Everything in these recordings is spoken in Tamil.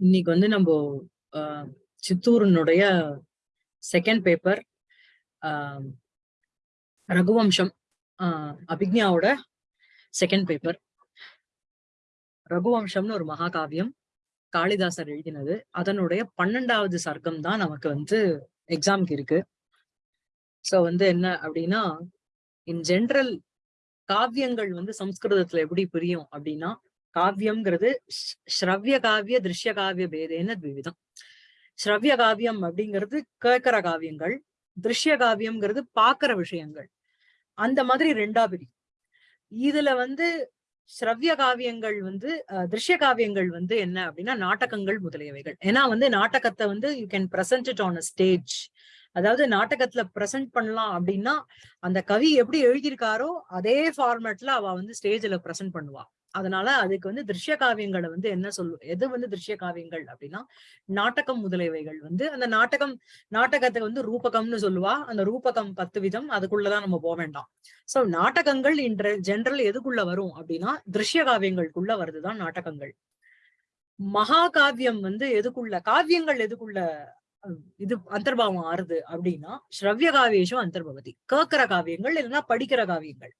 இன்னைக்கு வந்து நம்ம சித்தூரனுடைய சித்தூரினுடைய செகண்ட் பேப்பர் ரகுவம்சம் ஆஹ், அபிக்ஞாவோட செகண்ட் பேப்பர் ரகுவம்சம்னு ஒரு மகாகாவியம் காளிதாசர் எழுதினது. அதனுடைய பன்னெண்டாவது சர்க்கம் தான் நமக்கு வந்து எக்ஸாம்க்கு இருக்கு. சோ வந்து என்ன அப்படின்னா இன் ஜென்ரல் காவியங்கள் வந்து சம்ஸ்கிருதத்துல எப்படி புரியும் அப்படின்னா காவியம்ங்கிறது ஸ்ரவ்ய காவிய திருஷ்ய காவிய பேதேன விவிதம் ஸ்ரவ்ய காவியம் அப்படிங்கிறது கேட்கிற காவியங்கள் திருஷ்ய காவியம்ங்கிறது பாக்குற விஷயங்கள். அந்த மாதிரி ரெண்டா பிரியும். இதுல வந்து ஸ்ரவ்ய காவியங்கள் வந்து திருஷ்ய காவியங்கள் வந்து என்ன அப்படின்னா நாடகங்கள் முதலியவைகள். ஏன்னா வந்து நாடகத்தை வந்து you can present it on a stage அதாவது நாடகத்துல பிரசன்ட் பண்ணலாம் அப்படின்னா அந்த கவி எப்படி எழுதியிருக்காரோ அதே ஃபார்மேட்ல அவ வந்து ஸ்டேஜ்ல பிரசன்ட் பண்ணுவா. அதனால அதுக்கு வந்து திருஷ்ய காவியங்களை வந்து என்ன சொல்லு எது வந்து திருஷ்ய காவியங்கள் அப்படின்னா நாட்டகம் முதலியவைகள் வந்து அந்த நாட்டகம் நாட்டகத்துக்கு வந்து ரூபகம்னு சொல்லுவா அந்த ரூபகம் பத்து விதம் அதுக்குள்ளதான் நம்ம போக வேண்டாம். சோ நாட்டகங்கள் இன்ற ஜெனரல் எதுக்குள்ள வரும் அப்படின்னா திருஷ்ய காவியங்களுக்குள்ள வருதுதான் நாட்டகங்கள் மகாகாவியம் வந்து எதுக்குள்ள காவியங்கள் எதுக்குள்ள இது அந்தர்பாவம் ஆறுது அப்படின்னா ஸ்ரவ்ய காவியேஷம் அந்தர்பவதி கேட்கிற காவியங்கள் இல்லைன்னா படிக்கிற காவியங்கள்.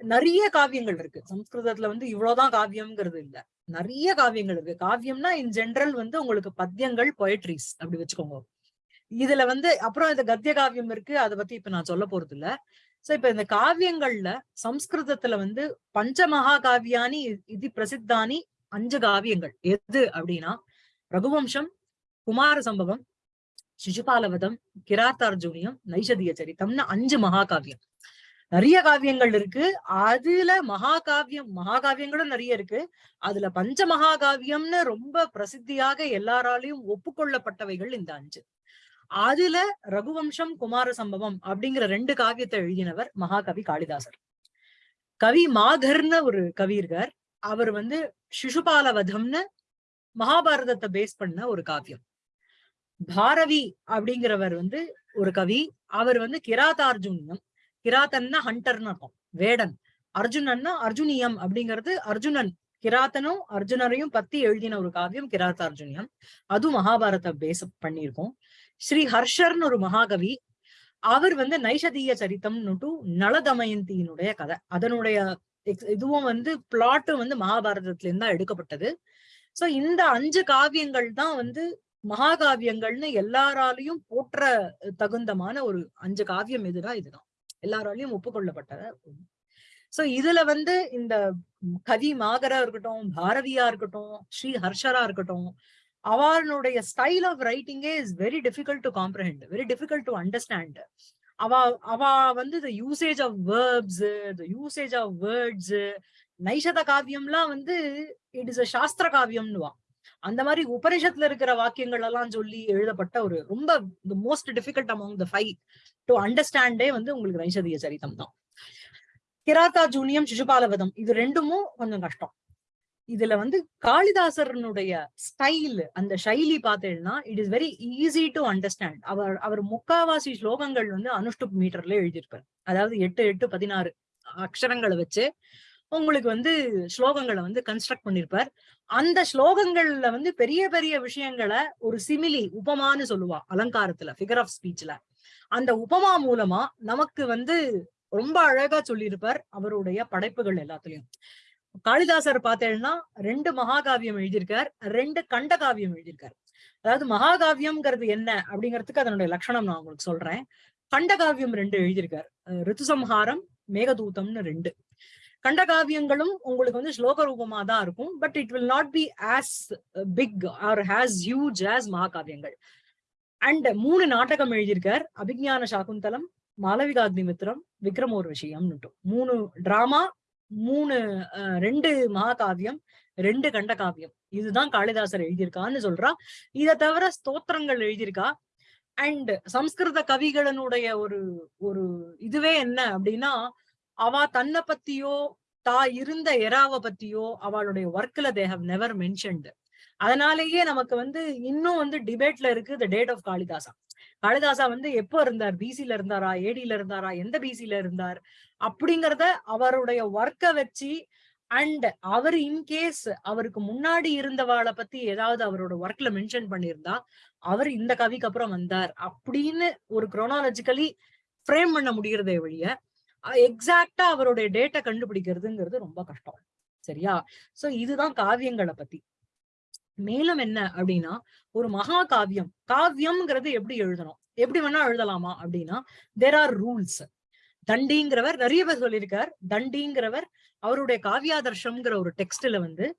நிறைய காவியங்கள் இருக்கு. சம்ஸ்கிருதத்துல வந்து இவ்வளவுதான் காவியம்ங்கிறது இல்ல. நிறைய காவியங்கள் இருக்கு. காவியம்னா இன் ஜென்ரல் வந்து உங்களுக்கு பத்தியங்கள் பொயட்ரிஸ் அப்படி வச்சுக்கோங்க. இதுல வந்து அப்புறம் இந்த கத்திய காவியம் இருக்கு. அதை பத்தி இப்ப நான் சொல்ல போறது இல்ல சோ இப்ப இந்த காவியங்கள்ல சம்ஸ்கிருதத்துல வந்து பஞ்சமகா காவியானி இது பிரசித்தானி அஞ்சு காவியங்கள். எது அப்படின்னா ரகுவம்சம் குமார சம்பவம் சிசுபாலவதம் கிராத்தார்ஜுனியம் நைஷதிய சரித்தம்னு அஞ்சு மகாகாவியம். நிறைய காவியங்கள் இருக்கு. அதுல மகாகாவியம் மகாகாவியங்களும் நிறைய இருக்கு. அதுல பஞ்ச மகாகாவியம்னு ரொம்ப பிரசித்தியாக எல்லாராலையும் ஒப்புக்கொள்ளப்பட்டவைகள் இந்த அஞ்சு. அதுல ரகுவம்சம் குமார சம்பவம் அப்படிங்கிற ரெண்டு காவியத்தை எழுதினவர் மகாகவி காளிதாசர். கவி மாகர்னு ஒரு கவி இருக்கார். அவர் வந்து சிசுபாலவதம்னு மகாபாரதத்தை பேஸ் பண்ண ஒரு காவியம். பாரவி அப்படிங்கிறவர் வந்து ஒரு கவி. அவர் வந்து கிராதார்ஜுனியம் கிராத்தன்னா ஹண்டர்னு இருக்கும் வேடன். அர்ஜுனன்னா அர்ஜுனியம் அப்படிங்கிறது அர்ஜுனன். கிராத்தனும் அர்ஜுனரையும் பத்தி எழுதின ஒரு காவியம் கிராத்த அர்ஜுனியம் அதுவும் மகாபாரத பேஸ் பண்ணியிருக்கோம். ஸ்ரீ ஹர்ஷர்னு ஒரு மகாகவி அவர் வந்து நைஷதீய சரித்தம்னுட்டு நளதமயந்தியினுடைய கதை. அதனுடைய இதுவும் வந்து பிளாட்டும் வந்து மகாபாரதத்துல இருந்து தான் எடுக்கப்பட்டது. சோ இந்த அஞ்சு காவியங்கள் தான் வந்து மகாகாவியங்கள்னு எல்லாராலையும் போற்ற தகுந்தமான ஒரு அஞ்சு காவியம் எதுனா இதுதான். எல்லாராலையும் ஒப்புக்கொள்ளப்பட்ட சோ இதுல வந்து இந்த கவி மாகரா இருக்கட்டும் பாரதியா இருக்கட்டும் ஸ்ரீ ஹர்ஷரா இருக்கட்டும் அவனுடைய style of ரைட்டிங்கே is very difficult to comprehend very difficult to understand அவ அவ வந்து the usage of verbs the usage of words Naishadha காவியம்லாம் வந்து இட் இஸ் அ சாஸ்திர காவியம்னுவா அந்த மாதிரி உபனிஷத்துல இருக்கிற வாக்கியங்கள் எல்லாம் சொல்லி எழுதப்பட்ட ஒரு ரொம்ப the most difficult among the five to அண்டர்ஸ்டாண்டே வந்து உங்களுக்கு நைஷதிய சரிதம் தான். கிராத்தா ஜூனியம் சிசுபாலவதம் இது ரெண்டுமும் கொஞ்சம் கஷ்டம். இதுல வந்து காளிதாசரனுடைய ஸ்டைல் அந்த சைலி பார்த்தேன்னா it is very easy to understand அவர் அவர் முக்காவாசி ஸ்லோகங்கள் வந்து அனுஷ்டுப் மீட்டர்ல எழுதியிருப்பார். அதாவது எட்டு எட்டு பதினாறு அக்ஷரங்களை வச்சு உங்களுக்கு வந்து ஸ்லோகங்களை வந்து கன்ஸ்ட்ரக்ட் பண்ணிருப்பார். அந்த ஸ்லோகங்கள்ல வந்து பெரிய பெரிய விஷயங்களை ஒரு சிமிலி உபமான்னு சொல்லுவா அலங்காரத்துல ஃபிகர் ஆஃப் ஸ்பீச்ல அந்த உபமா மூலமா நமக்கு வந்து ரொம்ப அழகா சொல்லியிருப்பார் அவருடைய படைப்புகள் எல்லாத்துலயும். காளிதாசர் பார்த்தேன்னா ரெண்டு மகாகாவியம் எழுதியிருக்கார் ரெண்டு கண்டகாவியம் எழுதியிருக்கார். அதாவது மகாகாவியம்ங்கிறது என்ன அப்படிங்கிறதுக்கு அதனுடைய லட்சணம் நான் உங்களுக்கு சொல்றேன். கண்டகாவியம் ரெண்டு எழுதியிருக்கார். ரித்துசம்ஹாரம் மேகதூதம்னு ரெண்டு. கண்டகாவியங்களும் உங்களுக்கு வந்து ஸ்லோக ரூபமா தான் இருக்கும். But it will not be as big or has huge as மகாகாவியங்கள். And மூணு நாடகம் எழுதியிருக்கார். அபிஜான சாகுந்தலம் மாளவிகாக்னிமித்திரம் விக்ரமோர் விஷயம் மூணு டிராமா மூணு ரெண்டு மகாகாவியம் ரெண்டு கண்டகாவியம். இதுதான் காளிதாசர் எழுதியிருக்கான்னு சொல்றா. இதை தவிர ஸ்தோத்திரங்கள் எழுதியிருக்கா. அண்ட் சம்ஸ்கிருத கவிகளினுடைய ஒரு ஒரு இதுவே என்ன அப்படின்னா அவ தன்னை பத்தியோ தா இருந்த எராவ பத்தியோ அவளுடைய ஒர்க்ல தே ஹவ் நெவர் மென்ஷன்டு அதனாலேயே நமக்கு வந்து இன்னும் வந்து டிபேட்ல இருக்கு the date of Kalidasa Kalidasa வந்து எப்போ இருந்தார்? பிசில இருந்தாரா? ஏடில இருந்தாரா? எந்த பிசில இருந்தார்? அப்படிங்கறத அவருடைய ஒர்க்கை வச்சு அண்ட் அவர் இன்கேஸ் அவருக்கு முன்னாடி இருந்தவாளை பத்தி ஏதாவது அவரோட ஒர்க்ல மென்ஷன் பண்ணியிருந்தா அவர் இந்த கவிக்கு அப்புறம் வந்தார் அப்படின்னு ஒரு குரோனாலஜிக்கலி ஃப்ரேம் பண்ண முடியறதே வழிய எக்ஸாக்டா அவருடைய டேட்டை கண்டுபிடிக்கிறதுங்கிறது ரொம்ப கஷ்டம். சரியா? சோ இதுதான் காவியங்களை பத்தி. மேலும் என்ன அப்படின்னா ஒரு மகா காவியம். காவியம்ங்கிறது எப்படி எழுதணும்? எப்படி வேணா எழுதலாமா அப்படின்னா தேர் ஆர் ரூல்ஸ் தண்டிங்கிறவர் நிறைய பேர் சொல்லியிருக்கார். தண்டிங்கிறவர் அவருடைய காவியாதர்ஷம்ங்கிற ஒரு டெக்ஸ்ட்ல வந்து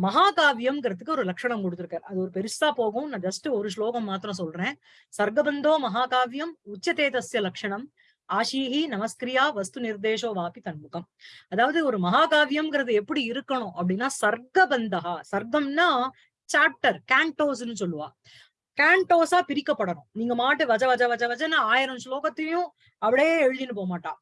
மகாகாவியம்ங்கிறதுக்கு ஒரு லட்சணம் கொடுத்திருக்காரு. அது ஒரு பெருசா போகும். நான் ஜஸ்ட் ஒரு ஸ்லோகம் மாத்திரம் சொல்றேன். சர்க்கபந்தோ மகாகாவியம் உச்சதேதஸ்ய லட்சணம். ஆஷீஹி நமஸ்கிரியா வஸ்து நிர்தேசோ வாபி தன்முகம். அதாவது ஒரு மகாகாவியம்ங்கிறது எப்படி இருக்கணும் அப்படின்னா சர்க்கபந்தகா. சர்க்கம்னா சாப்டர் கேண்டோஸ்ன்னு சொல்லுவா. கேண்டோஸா பிரிக்கப்படணும். நீங்க மாட்டு வஜ வஜ வஜ வஜன்னு ஆயிரம் ஸ்லோகத்தையும் அப்படியே எழுதின்னு போக மாட்டான்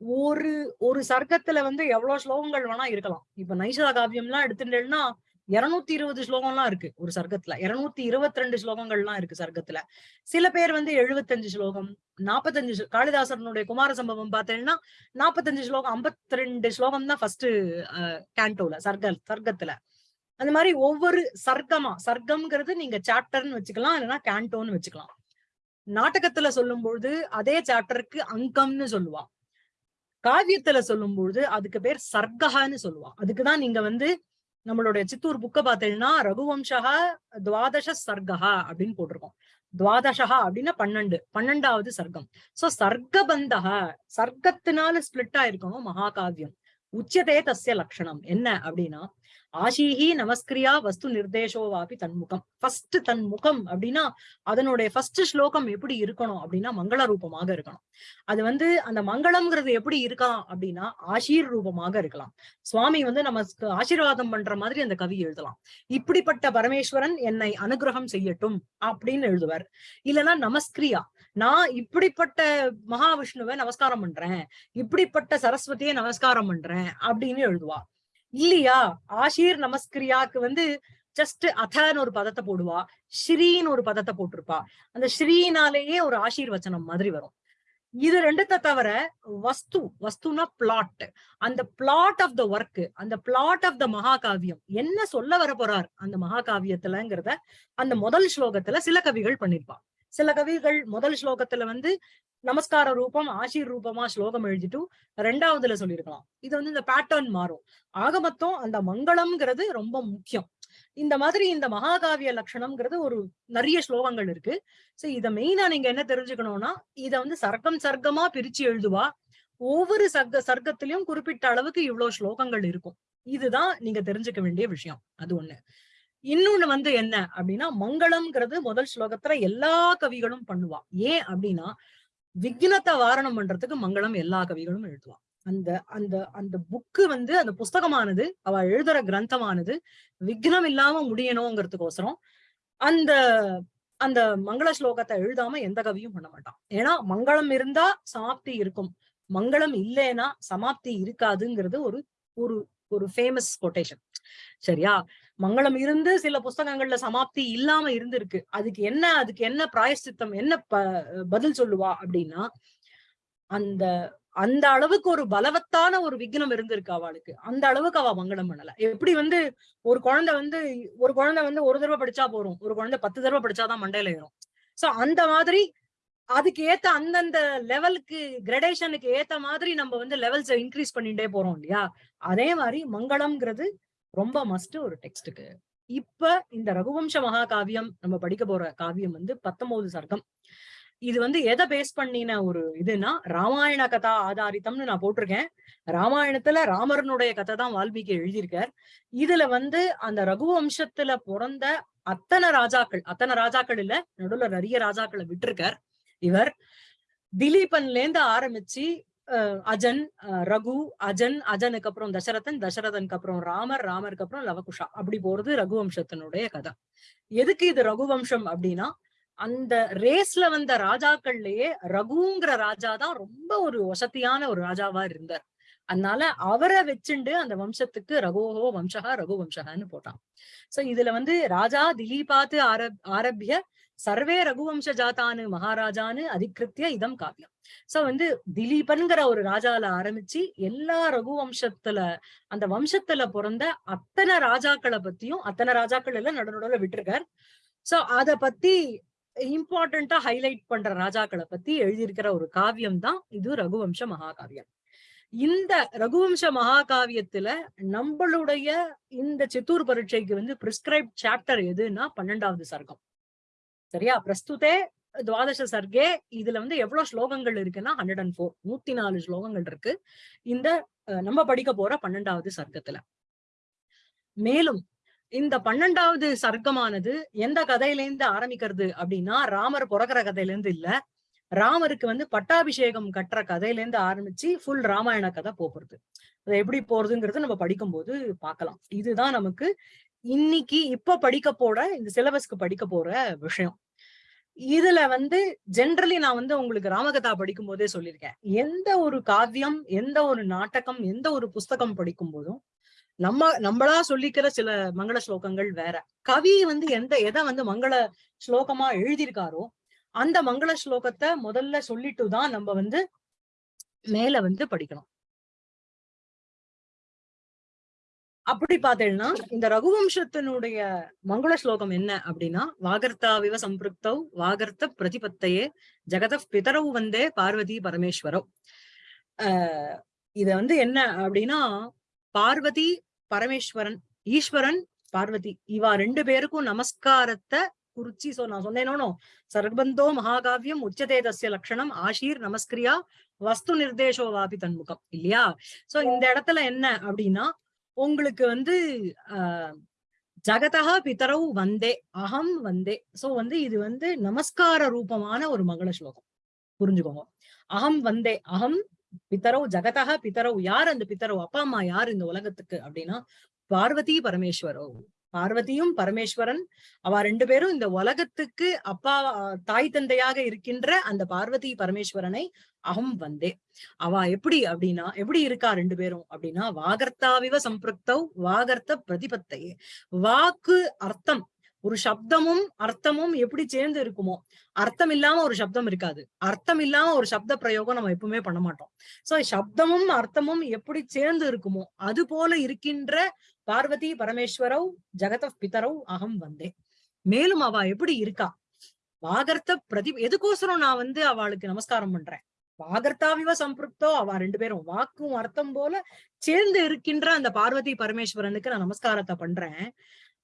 ஒரு ஒரு சர்க்கத்துல வந்து எவ்வளவு ஸ்லோகங்கள் வேணா இருக்கலாம். இப்ப நைசா காவியம்லாம் எடுத்துட்டேன்னா இருநூத்தி இருபது ஸ்லோகம்லாம் இருக்கு ஒரு சர்க்கத்துல. இருநூத்தி இருபத்தி ரெண்டு ஸ்லோகங்கள்லாம் இருக்கு சர்க்கத்துல. சில பேர் வந்து எழுபத்தஞ்சு ஸ்லோகம் நாற்பத்தஞ்சு காளிதாசனுடைய குமார சம்பவம் பார்த்தேன்னா நாற்பத்தஞ்சு ஸ்லோகம் ஐம்பத்தி ரெண்டு ஸ்லோகம் தான் ஃபர்ஸ்ட் கேண்டோல சர்க்க சர்க்கத்துல. அந்த மாதிரி ஒவ்வொரு சர்க்கமா சர்க்கம்ங்கிறது நீங்க சாப்டர்னு வச்சுக்கலாம் இல்லைன்னா கேண்டோன்னு வச்சுக்கலாம். நாடகத்துல சொல்லும்பொழுது அதே சாப்டருக்கு அங்கம்னு சொல்லுவான். காவியத்துல சொல்லும்பொழுது அதுக்கு பேர் சர்க்கஹான்னு சொல்லுவான். அதுக்குதான் நீங்க வந்து நம்மளுடைய சித்தூர் புக்க பார்த்தீங்கன்னா ரகுவம்சா துவாதச சர்க்கா அப்படின்னு போட்டிருக்கோம். துவாதசகா அப்படின்னா பன்னெண்டு பன்னெண்டாவது சர்க்கம். சோ சர்க்கபந்தகா சர்க்கத்தினால ஸ்பிளிட் ஆயிருக்கணும் மகாகாவியம். உச்சதே தசிய லட்சணம் என்ன அப்படின்னா ஆஷீஹி நமஸ்கிரியா வஸ்து நிர்தேசோவாபி தன்முகம். ஃபர்ஸ்ட் தன் முகம் அப்படின்னா அதனுடைய ஃபர்ஸ்ட் ஸ்லோகம் எப்படி இருக்கணும் அப்படின்னா மங்கள ரூபமாக இருக்கணும். அது வந்து அந்த மங்களம்ங்கிறது எப்படி இருக்கலாம் அப்படின்னா ஆஷீர் ரூபமாக இருக்கலாம். சுவாமி வந்து நமக்கு ஆசீர்வாதம் பண்ற மாதிரி அந்த கவி எழுதலாம். இப்படிப்பட்ட பரமேஸ்வரன் என்னை அனுகிரகம் செய்யட்டும் அப்படின்னு எழுதுவார். இல்லைன்னா நமஸ்கிரியா நான் இப்படிப்பட்ட மகாவிஷ்ணுவை நமஸ்காரம் பண்றேன் இப்படிப்பட்ட சரஸ்வதியை நமஸ்காரம் பண்றேன் அப்படின்னு எழுதுவா. இல்லையா? ஆஷீர் நமஸ்கிரியாக்கு வந்து ஜஸ்ட் அதன்னு ஒரு பதத்தை போடுவா. ஸ்ரீன்னு ஒரு பதத்தை போட்டிருப்பா. அந்த ஸ்ரீனாலேயே ஒரு ஆசீர்வச்சனம் மாதிரி வரும். இது ரெண்டுத்த தவிர வஸ்து வஸ்துனா பிளாட் அந்த பிளாட் ஆஃப் த ஒர்க் அந்த பிளாட் ஆஃப் த மகாகாவியம் என்ன சொல்ல வர போறார் அந்த மகாகாவியத்துலங்கிறத அந்த முதல் ஸ்லோகத்துல சில கவிகள் பண்ணிருப்பா. சில கவிகள் முதல் ஸ்லோகத்துல வந்து நமஸ்கார ரூபம் ஆசீர் ரூபமா ஸ்லோகம் எழுதிட்டு ரெண்டாவதுல சொல்லியிருக்கலாம். இது வந்து இந்த பேட்டர்ன் மாறும். ஆக மொத்தம் அந்த மங்களம்ங்கிறது ரொம்ப முக்கியம். இந்த மாதிரி இந்த மகாகாவிய லட்சணம்ங்கிறது ஒரு நிறைய ஸ்லோகங்கள் இருக்கு. சோ இத மெயினா நீங்க என்ன தெரிஞ்சுக்கணும்னா இத வந்து சர்க்கம் சர்க்கமா பிரிச்சு எழுதுவா. ஒவ்வொரு சர்க்க சர்க்கத்திலயும் குறிப்பிட்ட அளவுக்கு இவ்வளவு ஸ்லோகங்கள் இருக்கும். இதுதான் நீங்க தெரிஞ்சுக்க வேண்டிய விஷயம். அது ஒண்ணு. இன்னொன்னு வந்து என்ன அப்படின்னா மங்களம்ங்கிறது முதல் ஸ்லோகத்துல எல்லா கவிகளும் பண்ணுவா. ஏன் அப்படின்னா விக்னத்தை வாரணம் பண்றதுக்கு மங்களம் எல்லா கவிகளும் எழுதுவா. அந்த அந்த அந்த புக்கு வந்து அந்த புஸ்தகமானது அவ எழுதுற கிரந்தமானது விக்னம் இல்லாம முடியணுங்கிறதுக்கோசரம் அந்த அந்த மங்கள ஸ்லோகத்தை எழுதாம எந்த கவியும் பண்ண மாட்டான் ஏன்னா மங்களம் இருந்தா சமாப்தி இருக்கும். மங்களம் இல்லைன்னா சமாப்தி இருக்காதுங்கிறது ஒரு ஒரு ஒரு ஃபேமஸ் கொட்டேஷன் சரியா? மங்களம் இருந்து சில புஸ்தகங்கள்ல சமாப்தி இல்லாம இருந்திருக்கு. அதுக்கு என்ன அதுக்கு என்ன பிராயசித்தம் என்ன ப- பதில் சொல்லுவா அப்படின்னா அந்த அந்த அளவுக்கு ஒரு பலவத்தான ஒரு விக்னம் இருந்திருக்கு அவளுக்கு. அந்த அளவுக்கு அவ மங்களம் பண்ணல. எப்படி வந்து ஒரு குழந்தை வந்து ஒரு குழந்தை வந்து ஒரு தடவை படிச்சா போறோம் ஒரு குழந்தை பத்து தடவை படிச்சாதான் மண்டையில ஏறும். சோ அந்த மாதிரி அதுக்கு ஏத்த அந்தந்த லெவலுக்கு கிரடேஷனுக்கு ஏத்த மாதிரி நம்ம வந்து லெவல்ஸ் இன்க்ரீஸ் பண்ணிட்டே போறோம் இல்லையா? அதே மாதிரி மங்களம்ங்கிறது ரொம்ப மஸ்ட் ஒரு டெக்ஸ்டுக்கு இப்ப இந்த ரகுவம்ச மகாகாவியம் நம்ம படிக்க போற காவியம் வந்து பத்தொன்பது சர்க்கம். இது வந்து எதை பேஸ் பண்ணின ஒரு இதுனா ராமாயண கதா ஆதாரித்தம்னு நான் போட்டிருக்கேன். ராமாயணத்துல ராமரனுடைய கதை தான் வால்மீகி எழுதியிருக்கார். இதுல வந்து அந்த ரகுவம்சத்துல பிறந்த அத்தனை ராஜாக்கள் அத்தனை ராஜாக்கள் இல்ல நடுவுல நிறைய ராஜாக்களை விட்டுருக்கார் இவர். திலீபன்ல இருந்து ஆரம்பிச்சு அஜன் அஹ், ரகு அஜன் அஜனுக்கு அப்புறம் தசரதன் தசரதனுக்கு அப்புறம் ராமர் ராமருக்கு அப்புறம் லவகுஷா. அப்படி போறது ரகுவம்சத்தினுடைய கதை. எதுக்கு இது ரகுவம்சம் அப்படின்னா அந்த ரேஸ்ல வந்த ராஜாக்கள்லயே ரகுங்கிற ராஜா தான் ரொம்ப ஒரு வசதியான ஒரு ராஜாவா இருந்தார். அதனால அவரை வச்சுண்டு அந்த வம்சத்துக்கு ரகுவோ வம்சகா ரகு வம்சகான்னு போட்டான். சோ இதுல வந்து ராஜா திலீபாத்து ஆரப் ஆரம்பிய சர்வே ரகுவம்ச ஜாத்தானு மகாராஜான்னு அதிகிருத்திய இதம் காவியம். சோ வந்து திலீபன்கிற ஒரு ராஜால ஆரம்பிச்சு எல்லா ரகுவம்சத்துல அந்த வம்சத்துல பிறந்த அத்தனை ராஜாக்களை பத்தியும் அத்தனை ராஜாக்கள் எல்லாம் நடுநடுல விட்டுருக்கார். சோ அத பத்தி இம்பார்ட்டண்டா ஹைலைட் பண்ற ராஜாக்களை பத்தி எழுதியிருக்கிற ஒரு காவியம் தான் இது ரகுவம்ச மகாகாவியம். இந்த ரகுவம்ச மகாகாவியத்துல நம்மளுடைய இந்த சித்தூர் பரீட்சைக்கு வந்து பிரிஸ்கிரைப் சாப்டர் எதுன்னா பன்னெண்டாவது சர்க்கம். சரியா? பிரஸ்துதே துவாதச சர்க்கே இதுல வந்து எவ்வளவு ஸ்லோகங்கள் இருக்குன்னா ஹண்ட்ரட் அண்ட் ஃபோர் நூத்தி நாலு ஸ்லோகங்கள் இருக்கு. இந்த நம்ம படிக்க போற பன்னெண்டாவது சர்க்கத்துல. மேலும் இந்த பன்னெண்டாவது சர்க்கமானது எந்த கதையிலேருந்து ஆரம்பிக்கிறது அப்படின்னா ராமர் பிறக்கிற கதையில இருந்து இல்ல. ராமருக்கு வந்து பட்டாபிஷேகம் கட்டுற கதையில இருந்து ஆரம்பிச்சு ஃபுல் ராமாயண கதை போறது அது எப்படி போறதுங்கிறது நம்ம படிக்கும்போது பார்க்கலாம் இதுதான் நமக்கு இன்னைக்கு இப்ப படிக்க போற இந்த சிலபஸ்க்கு படிக்க போற விஷயம். இதுல வந்து ஜென்ரலி நான் வந்து உங்களுக்கு ராமகதா படிக்கும் போதே சொல்லியிருக்கேன். எந்த ஒரு காவியம் எந்த ஒரு நாடகம் எந்த ஒரு புஸ்தகம் படிக்கும் போதும் நம்ம நம்மளா சொல்லிக்கிற சில மங்கள ஸ்லோகங்கள் வேற. கவி வந்து எந்த எதை வந்து மங்கள ஸ்லோகமா எழுதியிருக்காரோ அந்த மங்கள ஸ்லோகத்தை முதல்ல சொல்லிட்டு தான் நம்ம வந்து மேல வந்து படிக்கணும். அப்படி பார்த்தேன்னா இந்த ரகுவம்சத்தினுடைய மங்கள ஸ்லோகம் என்ன அப்படின்னா வாகர்த்தாவிவ சம்பிருக்தௌ வாகர்த்த பிரதிபத்தையே ஜெகத பிதரவு வந்தே பார்வதி பரமேஸ்வரவ் ஆஹ் இத வந்து என்ன அப்படின்னா பார்வதி பரமேஸ்வரன் ஈஸ்வரன் பார்வதி இவா ரெண்டு பேருக்கும் நமஸ்காரத்தை குறிச்சி சோ நான் சொன்னேனோ சர்பந்தோ மகாகாவியம் உச்சதே தசிய லட்சணம் ஆஷீர் நமஸ்கிரியா வஸ்து நிர்தேசோ வாபி தன்முகம் இல்லையா? சோ இந்த இடத்துல என்ன அப்படின்னா உங்களுக்கு வந்து ஆஹ் ஜகதா பிதரவு வந்தே அகம் வந்தே. சோ வந்து இது வந்து நமஸ்கார ரூபமான ஒரு மங்கள ஸ்லோகம். புரிஞ்சுக்கோங்க. அகம் வந்தே அகம் பித்தரவு ஜகதா பித்தரவு யார் அந்த பித்தரவு அப்பா அம்மா யார் இந்த உலகத்துக்கு அப்படின்னா பார்வதி பரமேஸ்வரோ. பார்வதியும் பரமேஸ்வரன். அவ ரெண்டு பேரும் இந்த உலகத்துக்கு அப்பா தாய் தந்தையாக இருக்கின்ற அந்த பார்வதி பரமேஸ்வரனை அகம் வந்தே. அவ எப்படி அப்படின்னா எப்படி இருக்கா ரெண்டு பேரும்? அப்படின்னா வாகர்த்தாவிவ சம்பிருக்தௌ வாகர்த்த பிரதிபத்தையே. வாக்கு அர்த்தம் ஒரு சப்தமும் அர்த்தமும் எப்படி சேர்ந்து இருக்குமோ அர்த்தம் இல்லாம ஒரு சப்தம் இருக்காது. அர்த்தம் இல்லாம ஒரு சப்த பிரயோகம் நம்ம எப்பவுமே பண்ண மாட்டோம். சோ சப்தமும் அர்த்தமும் எப்படி சேர்ந்து இருக்குமோ அது போல இருக்கின்ற பார்வதி பரமேஸ்வரவ் ஜெகத பிதரவ் அகம் வந்தே. மேலும் அவ எப்படி இருக்கா? வாகர்த்த பிரதி எதுக்கோசரம் நான் வந்து அவளுக்கு நமஸ்காரம் பண்றேன்? வாகர்த்தாவிவ சம்பிருப்தோ அவ ரெண்டு பேரும் வாக்கும் அர்த்தம் போல சேர்ந்து இருக்கின்ற அந்த பார்வதி பரமேஸ்வரனுக்கு நான் நமஸ்காரத்தை பண்றேன்.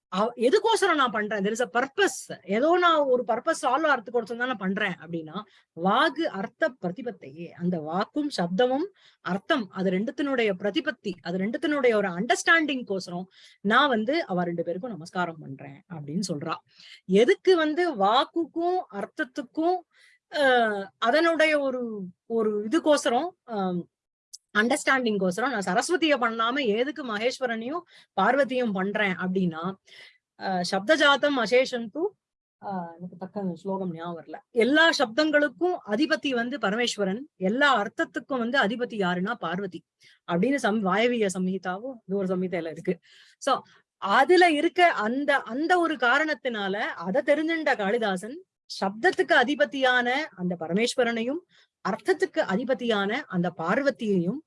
அவ- எதுக்கோசரம் நான் பண்றேன்? தெர் இஸ் அ பர்பஸ் ஏதோ நான் ஒரு பர்பஸ் சால்வ் ஆகிறதுக்கோசரம் கொடுத்து நான் பண்றேன் அப்படின்னா வாகு அர்த்த பிரதிபத்தையே அந்த வாக்கும் சப்தமும் அர்த்தம் அது ரெண்டுத்தினுடைய பிரதிபத்தி அது ரெண்டுத்தினுடைய ஒரு அண்டர்ஸ்டாண்டிங் கோசரம் நான் வந்து அவ ரெண்டு பேருக்கும் நமஸ்காரம் பண்றேன் அப்படின்னு சொல்றா. எதுக்கு வந்து வாக்குக்கும் அர்த்தத்துக்கும் அதனுடைய ஒரு ஒரு இதுக்கோசரம் அண்டர்ஸ்டாண்டிங் கோசரம் நான் சரஸ்வதிய பண்ணாம எதுக்கு மகேஸ்வரனையும் பார்வதியும் பண்றேன் அப்படின்னா ஆஹ் சப்தஜாத்தம் அசேஷன் டூ ஆஹ் எனக்கு தக்க ஸ்லோகம் ஞாபகம் வரல. எல்லா சப்தங்களுக்கும் அதிபதி வந்து பரமேஸ்வரன் எல்லா அர்த்தத்துக்கும் வந்து அதிபதி யாருன்னா பார்வதி அப்படின்னு சம் வாயவிய சம்ஹிதாவும் இது ஒரு சம்ஹிதையில இருக்கு. சோ அதுல இருக்க அந்த அந்த ஒரு காரணத்தினால அதை தெரிஞ்சுண்ட காளிதாசன் சப்தத்துக்கு அதிபதியான அந்த பரமேஸ்வரனையும் அர்த்தத்துக்கு அதிபதியான அந்த பார்வதியையும்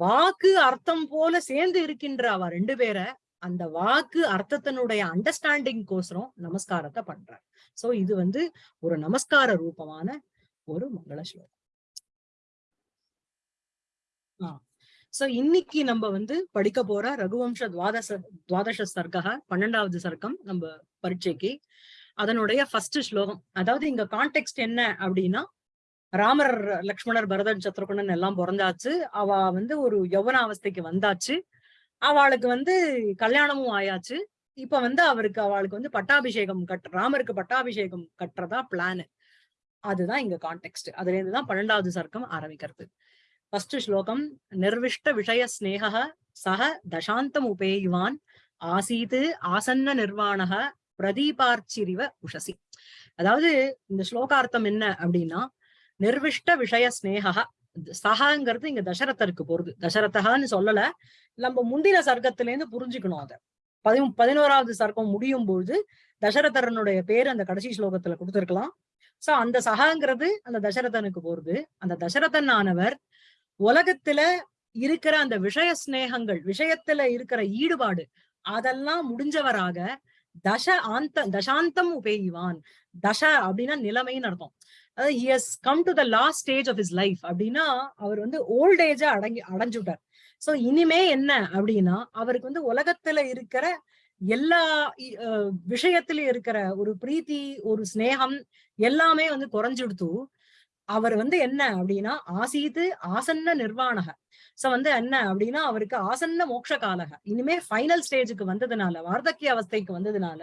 வாக்கு அர்த்தம் போல சேர்ந்து இருக்கின்ற அவ ரெண்டு பேரை அந்த வாக்கு அர்த்தத்தினுடைய அண்டர்ஸ்டாண்டிங் கோசரம் நமஸ்காரத்தை பண்றார். சோ இது வந்து ஒரு நமஸ்கார ரூபமான ஒரு மங்கள ஸ்லோகம். ஆஹ் சோ இன்னைக்கு நம்ம வந்து படிக்க போற ரகுவம்ச துவாதச துவாதச சர்க்கா பன்னெண்டாவது சர்க்கம் நம்ம பரீட்சைக்கு அதனுடைய ஃபர்ஸ்ட் ஸ்லோகம். அதாவது இங்க கான்டெக்ட் என்ன அப்படின்னா ராமர் லக்ஷ்மணர் பரதன் சத்ருகுணன் எல்லாம் பிறந்தாச்சு. அவ வந்து ஒரு யௌவன அவஸ்தைக்கு வந்தாச்சு. அவளுக்கு வந்து கல்யாணமும் ஆயாச்சு. இப்ப வந்து அவருக்கு அவளுக்கு வந்து பட்டாபிஷேகம் கட் ராமருக்கு பட்டாபிஷேகம் கட்டுறதா பிளானு அதுதான் இங்க கான்டெக்ட் அதுல இருந்து தான் பன்னெண்டாவது சர்க்கம் ஆரம்பிக்கிறது. ஃபர்ஸ்ட் ஸ்லோகம் நிர்விஷ்ட விஷய ஸ்நேக சக தசாந்தம் உபேயுவான். ஆசீது ஆசன்ன நிர்வாணக பிரதீபார்ச்சிரிவ உஷசி. அதாவது இந்த ஸ்லோகார்த்தம் என்ன அப்படின்னா நிர்விஷ்ட விஷய ஸ்நேகா சகாங்கிறது இங்க தசரதருக்கு போறது. தசரதகான்னு சொல்லல நம்ம முந்தின சர்க்கத்துல இருந்து புரிஞ்சுக்கணும் அத. பதி பதினோராவது சர்க்கம் முடியும் பொழுது தசரதரனுடைய பேர் அந்த கடைசி ஸ்லோகத்துல கொடுத்திருக்கலாம். சோ அந்த சகாங்கிறது அந்த தசரதனுக்கு போறது. அந்த தசரதன் ஆனவர் உலகத்துல இருக்கிற அந்த விஷய சிநேகங்கள் விஷயத்துல இருக்கிற ஈடுபாடு அதெல்லாம் முடிஞ்சவராக தச ஆந்த தசாந்தம் உபேயுவான். தச அப்படின்னா நிலைமைன்னு அர்த்தம். அதாவது as come to the last stage of his life அப்படின்னா அவர் வந்து ஓல்ட் ஏஜா அடங்கி அடைஞ்சுட்டார் சோ இனிமே என்ன அப்படின்னா அவருக்கு வந்து உலகத்துல இருக்கிற எல்லா விஷயத்திலயும் இருக்கிற ஒரு பிரீத்தி ஒரு சிநேகம் எல்லாமே வந்து குறைஞ்சுடுத்து அவர் வந்து என்ன அப்படின்னா ஆசீது ஆசன்ன நிர்வாணக. சோ வந்து என்ன அப்படின்னா அவருக்கு ஆசன்ன மோட்ச காலக. இனிமே ஃபைனல் ஸ்டேஜுக்கு வந்ததுனால வார்த்தக்கிய அவஸ்தைக்கு வந்ததுனால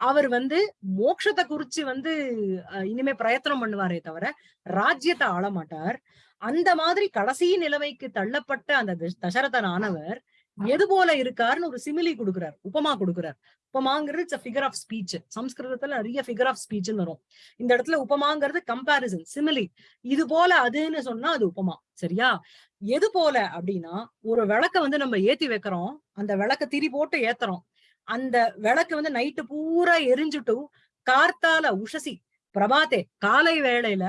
அவர் வந்து மோட்சத்தை குறிச்சு வந்து அஹ், இனிமே பிரயத்தனம் பண்ணுவாரே தவிர ராஜ்யத்தை ஆள மாட்டார். அந்த மாதிரி கடைசி நிலைமைக்கு தள்ளப்பட்ட அந்த தசரதனானவர் ஆனவர் எது போல இருக்காருன்னு ஒரு சிமிலி கொடுக்கிறார். உபமா கொடுக்கிறார். உபமாங்கிறது இட்ஸ் ஃபிகர் ஆஃப் ஸ்பீச் சம்ஸ்கிருதத்துல நிறைய ஃபிகர் ஆஃப் ஸ்பீச்னு வரும். இந்த இடத்துல உபமாங்கிறது கம்பாரிசன் சிமிலி இது போல அதுன்னு சொன்னா அது உபமா சரியா? எது போல அப்படின்னா ஒரு விளக்க வந்து நம்ம ஏத்தி வைக்கிறோம். அந்த விளக்க திரி போட்டு ஏத்துறோம். அந்த விளக்கு வந்து நைட்டு பூரா எரிஞ்சுட்டு கார்த்தால உஷசி பிரபாத்தே காலை வேளையில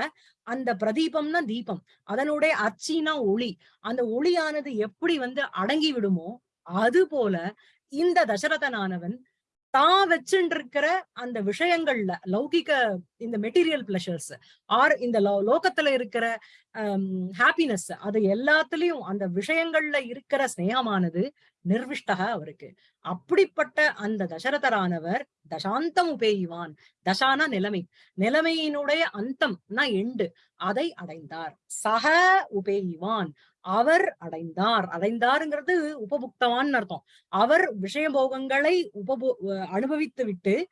அந்த பிரதீபம்னா தீபம் அதனுடைய அச்சினா ஒளி. அந்த ஒளியானது எப்படி வந்து அடங்கி விடுமோ அது போல இந்த தசரதனானவன் தான் வச்சுட்டு இருக்கிற அந்த விஷயங்கள்ல லௌகிக இந்த மெட்டீரியல் பிளஷர்ஸ் ஆர் இந்த லோ- லோகத்துல இருக்கிற ஹாப்பினஸ் அது எல்லாத்துலயும் அந்த விஷயங்கள்ல இருக்கிற ஸ்னேகமானது நிர்விஷ்டக அவருக்கு. அப்படிப்பட்ட அந்த தசரதரானவர் தசாந்தம் உபேயுவான். தசானா நிலைமை. நிலைமையினுடைய அந்தம்னா எண்டு. அதை அடைந்தார். சக உபேயுவான். அவர் அடைந்தார். அடைந்தாருங்கிறது உபபுக்தவான்னு அர்த்தம். அவர் விஷயபோகங்களை உபபோ அஹ் அனுபவித்து விட்டு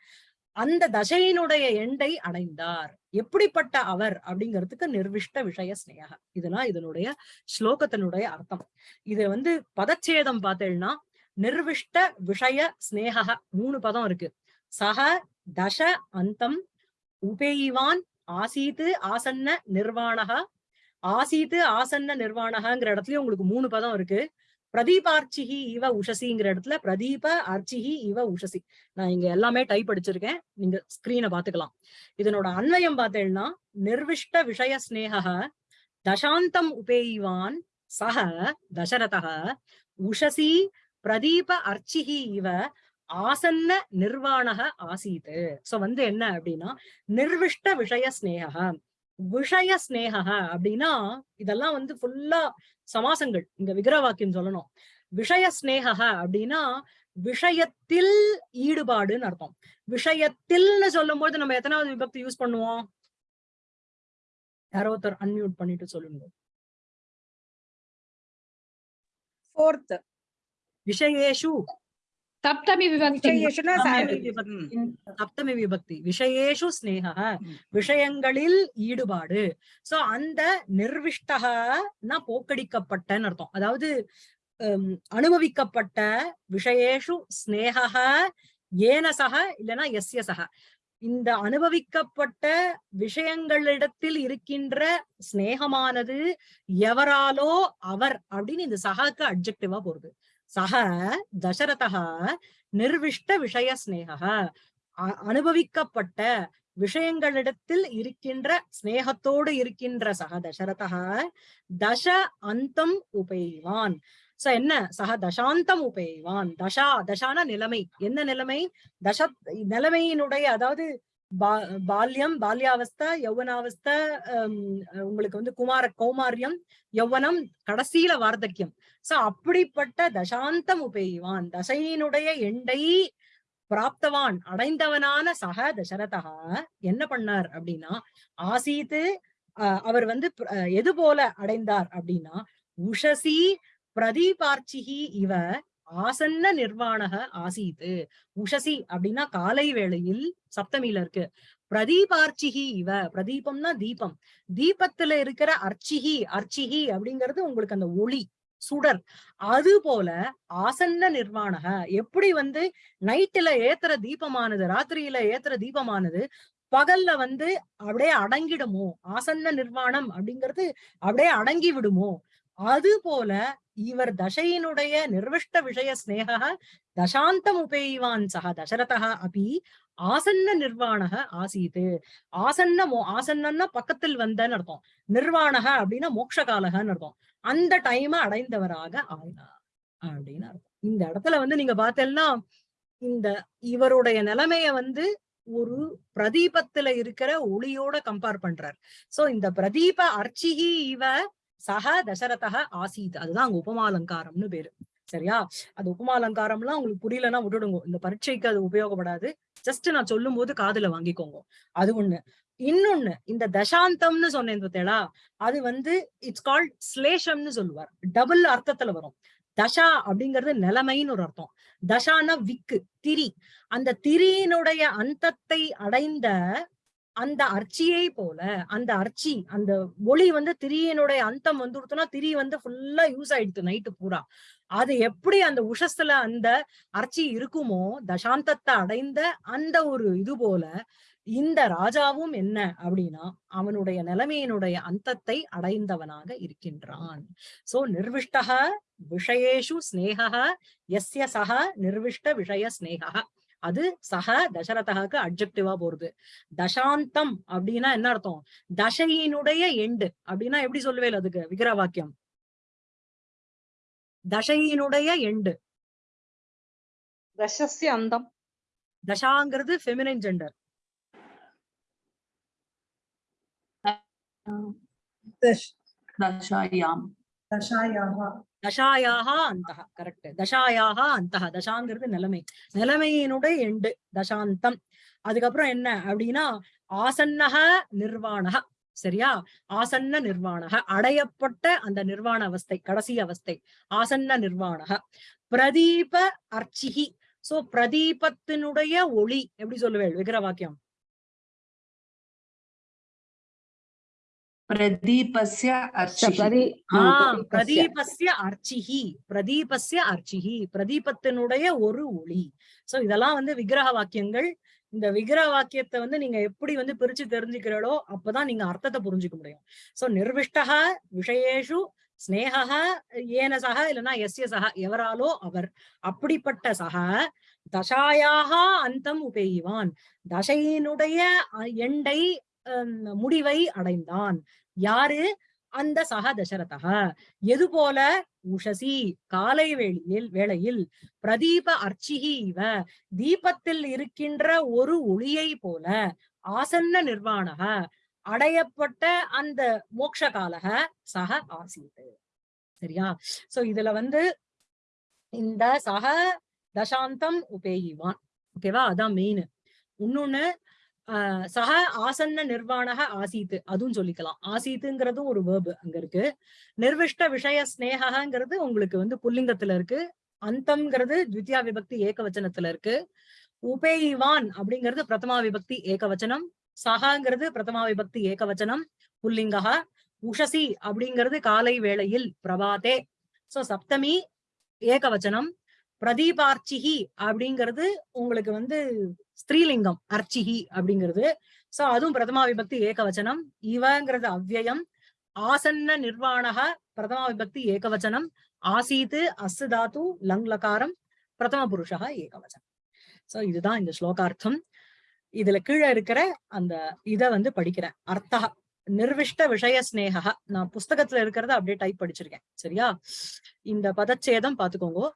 அந்த தசையினுடைய எண்டை அடைந்தார். எப்படிப்பட்ட அவர் அப்படிங்கிறதுக்கு நிர்விஷ்ட விஷய ஸ்னேகா இதெல்லாம் இதனுடைய ஸ்லோகத்தினுடைய அர்த்தம். இது வந்து பதச்சேதம் பார்த்தேன்னா நிர்விஷ்ட விஷய ஸ்நேக மூணு பதம் இருக்கு. சக தச அந்தம் உபேயிவான் ஆசீத்து ஆசன்ன நிர்வாணக. ஆசீத்து ஆசன்ன நிர்வாணகாங்கிற இடத்துலயும் உங்களுக்கு மூணு பதம் இருக்கு. பிரதீபார்ச்சிஹி இவ உஷசிங்கிற இடத்துல பிரதீப அர்ச்சிஹி இவ உஷசி. நான் இங்க எல்லாமே டைப் அடிச்சிருக்கேன். நீங்க ஸ்கிரீனை பாத்துக்கலாம். இதனோட அன்வயம் பார்த்தேன்னா நிர்விஷ்ட விஷய ஸ்னேக தசாந்தம் உபேயிவான் சக தசரத உஷசி பிரதீப அர்ச்சிஹி இவ ஆசன்ன நிர்வாணக ஆசீத். சோ வந்து என்ன அப்படின்னா நிர்விஷ்ட விஷய ஸ்னேகம் விஷய ஸ்நேகா அப்படின்னா இதெல்லாம் வந்து ஃபுல்லா சமாசங்கள். இங்க விக்கிர வாக்கியம் சொல்லணும். விஷய ஸ்நேகா அப்படின்னா விஷயத்தில் ஈடுபாடுன்னு அர்த்தம். விஷயத்தில்னு சொல்லும் போது நம்ம எத்தனாவது விபக்தி யூஸ் பண்ணுவோம்? யாரோ ஒருத்தர் அன்மியூட் பண்ணிட்டு சொல்லுங்க. விஷயேஷு. सप्तमी विभक्ति विषयेषु न சப்தமி सामि- விபக்தி சப்தமி விபக்தி விஷயேஷு ஸ்நேக ம். விஷயங்களில் ஈடுபாடு சோ அந்த நிர்விஷ்டகனா போக்கடிக்கப்பட்டன்னு அர்த்தம் அதாவது ஹம், அனுபவிக்கப்பட்ட விஷயேஷு ஸ்நேக ஏன சக இல்லைன்னா எஸ்ய சக இந்த அனுபவிக்கப்பட்ட விஷயங்களிடத்தில் இருக்கின்ற சிநேகமானது எவராலோ அவர் அப்படின்னு இந்த சகாக்கு அப்ஜெக்டிவா போறது சக தசரதா நிர்விஷ்ட விஷய ஸ்நேக அனுபவிக்கப்பட்ட விஷயங்களிடத்தில் இருக்கின்ற சிநேகத்தோடு இருக்கின்ற சக தசரதா தச அந்தம் உபெய்வான் சோ என்ன? சக தசாந்தம் உபெய்வான் தசா தசான நிலைமை। என்ன நிலைமை? தச நிலைமையினுடைய அதாவது பால்யம் பால்யாவஸ்தா யௌவனாவஸ்தா உங்களுக்கு வந்து குமார கௌமாரியம் யௌவனம் கடைசியில வார்த்தக்கியம். சோ அப்படிப்பட்ட தசாந்தம் உபெய்வான். தசையினுடைய எண்டை பிராப்தவான் அடைந்தவனான சக தசரதா என்ன பண்ணார் அப்படின்னா ஆசீத்து அஹ், அவர் வந்து எது போல அடைந்தார் அப்படின்னா உஷசி பிரதீபார்ச்சிகி இவ ஆசன்ன நிர்வாணக ஆசீத்து உஷசி அப்படின்னா காலை வேளையில் சப்தமியில இருக்கு. பிரதீபார்ச்சிகி இவ. பிரதீபம்னா தீபம். தீபத்துல இருக்கிற அர்ச்சிகி அர்ச்சிகி அப்படிங்கிறது உங்களுக்கு அந்த ஒளி சுடர். அது போல ஆசன்ன நிர்வாணக. எப்படி வந்து நைட்டுல ஏத்துற தீபமானது ராத்திரியில ஏத்துற தீபமானது பகல்ல வந்து அப்படியே அடங்கிடுமோ? ஆசன்ன நிர்வாணம் அப்படிங்கிறது அப்படியே அடங்கி விடுமோ? அது போல இவர் தசையினுடைய நிர்விஷ்ட விஷய ஸ்நேக தசாந்தம் உபேய்வான் சக தசரதா அபி ஆசன்ன நிர்வாணக ஆசீது. ஆசன்ன மோ ஆசன்னன்னா பக்கத்தில் வந்தன்னு அர்த்தம். நிர்வாணக அப்படின்னா மோட்சகாலகன்னு அர்த்தம். அந்த டைம அடைந்தவராக ஆயினார் அப்படின்னு அர்த்தம். இந்த இடத்துல வந்து நீங்க பார்த்தேன்னா இந்த இவருடைய நிலைமைய வந்து ஒரு பிரதீபத்துல இருக்கிற ஒளியோட கம்பேர் பண்றார். சோ இந்த பிரதீப அர்ச்சிகி இவ சக தசரதக ஆசீத். அதுதான் அங்க உபமாலங்காரம்னு பேரு. சரியா? அது உபமாலங்காரம்லாம் உங்களுக்கு புரியலன்னா விட்டுடுங்க. இந்த பரீட்சைக்கு அது உபயோகப்படாது. ஜஸ்ட் நான் சொல்லும் போது காதுல வாங்கிக்கோங்க. அது ஒண்ணு. இன்னொன்னு இந்த தசாந்தம்னு சொன்னேன் பார்த்தேளா அது வந்து இட்ஸ் கால்ட் ஸ்லேஷம்னு சொல்லுவார். டபுள் அர்த்தத்துல வரும். தசா அப்படிங்கிறது நிலைமைன்னு ஒரு அர்த்தம். தசான விக்கு திரி. அந்த திரியினுடைய அந்தத்தை அடைந்த அந்த அர்ச்சியை போல அந்த அர்ச்சி அந்த ஒளி வந்து திரியினுடைய அந்தம் வந்துடுத்துனா திரி வந்து ஃபுல்லா யூஸ் ஆயிடுது நைட்டு பூரா. அது எப்படி அந்த உஷஸ்துல அந்த அர்ச்சி இருக்குமோ தசாந்தத்தை அடைந்த அந்த ஒரு இது போல இந்த ராஜாவும் என்ன அப்படின்னா அவனுடைய நிலைமையினுடைய அந்தத்தை அடைந்தவனாக இருக்கின்றான். சோ நிர்விஷ்டக விஷயேஷு ஸ்னேகா எஸ்ய சக நிர்விஷ்ட விஷய ஸ்னேகா. அது சக தசரதகாக்கு அப்ஜெக்டிவா போறது. தசாந்தம் அப்படின்னா என்ன அர்த்தம்? தசையினுடைய எண்டு அப்படின்னா எப்படி சொல்லுவேல் அதுக்கு? விக்கிர வாக்கியம் தசையினுடைய எண்டு தசசி அந்தம் தசாங்கிறது ஃபெமினைன் ஜெண்டர் தசாயாம். தசாங்கிறது நிலைமை. நிலைமையினுடைய எண்டு தசாந்தம். அதுக்கப்புறம் என்ன அப்படின்னா ஆசன்னக நிர்வாணக சரியா? ஆசன்ன நிர்வாணக அடையப்பட்ட அந்த நிர்வாண அவஸ்தை கடைசி அவஸ்தை ஆசன்ன நிர்வாணக பிரதீப அர்ச்சிகி சோ பிரதீபத்தினுடைய ஒளி எப்படி சொல்லுவேன் விக்கிர வாக்கியம் प्रदीपस्य अर्चिः प्रदि ஆ प्रदीपस्य। பிரதீபஸ்ய அர்ச்சிஹி பிரதீபஸ்ய அர்ச்சிஹி பிரதீபத்தினுடைய ஒரு ஒளி சோ இதெல்லாம் வந்து விக்கிரக வாக்கியங்கள் இந்த விக்கிரக வாக்கியத்தை வந்து நீங்க எப்படி வந்து பிரிச்சு தெரிஞ்சுக்கிறீங்களோ அப்பதான் நீங்க அர்த்தத்தை புரிஞ்சுக்க முடியும் சோ நிர்விஷ்டக விஷயேஷு ஸ்னேகக ஏன சக இல்லைன்னா எஸ்ய சக எவராலோ அவர் அப்படிப்பட்ட சக தசாயாக அந்தம் உபெய்வான் தசையினுடைய அஹ், எண்டை ஹம், முடிவை அடைந்தான். யாரு? அந்த சக தசரதா எது போல? உஷசி. காலை வேளையில் வேளையில். பிரதீப அர்ச்சிகி இவ. தீபத்தில் இருக்கின்ற ஒரு ஒளியை போல ஆசன்ன நிர்வாணக. அடையப்பட்ட அந்த மோக்ஷ காலக சக ஆசீத். சரியா? சோ இதுல வந்து இந்த சக தசாந்தம் உபேகிவான் ஓகேவா அதான் மெயின் இன்னொன்னு சக ஆசன்ன நிர்வாணக ஆசீத்து அதுவும் சொல்லிக்கலாம். ஆசீத்துங்கிறதும் ஒரு வேர்பு அங்க இருக்கு. நிர்விஷ்ட விஷய ஸ்னேகங்கிறது உங்களுக்கு வந்து புல்லிங்கத்துல இருக்கு. அந்தம்ங்கிறது த்வித்யா விபக்தி ஏகவச்சனத்துல இருக்கு. உபேயிவான் அப்படிங்கிறது பிரதமா விபக்தி ஏகவச்சனம். சகாங்கிறது பிரதமா விபக்தி ஏகவச்சனம். புல்லிங்கா உஷசி அப்படிங்கிறது காலை வேளையில் பிரபாதே. சோ சப்தமி ஏகவச்சனம். பிரதீபார்ச்சிகி அப்படிங்கிறது உங்களுக்கு வந்து ஸ்திரீலிங்கம் அர்ச்சிகி அப்படிங்கிறது. சோ அதுவும் பிரதமா விபக்தி ஏகவச்சனம். இவங்கிறது அவ்வயம். ஆசன்ன நிர்வாணக பிரதமா விபக்தி ஏகவச்சனம். ஆசீத்து அசுதாத்து தாத்து லங் லகாரம் பிரதம புருஷா ஏகவச்சனம். சோ இதுதான் இந்த ஸ்லோகார்த்தம். இதுல கீழே இருக்கிற அந்த இத வந்து படிக்கிறேன். அர்த்தா நிர்விஷ்ட விஷய ஸ்னேகா நான் புஸ்தகத்துல இருக்கிறத அப்படியே டைப் படிச்சிருக்கேன். சரியா? இந்த பதச்சேதம் பாத்துக்கோங்க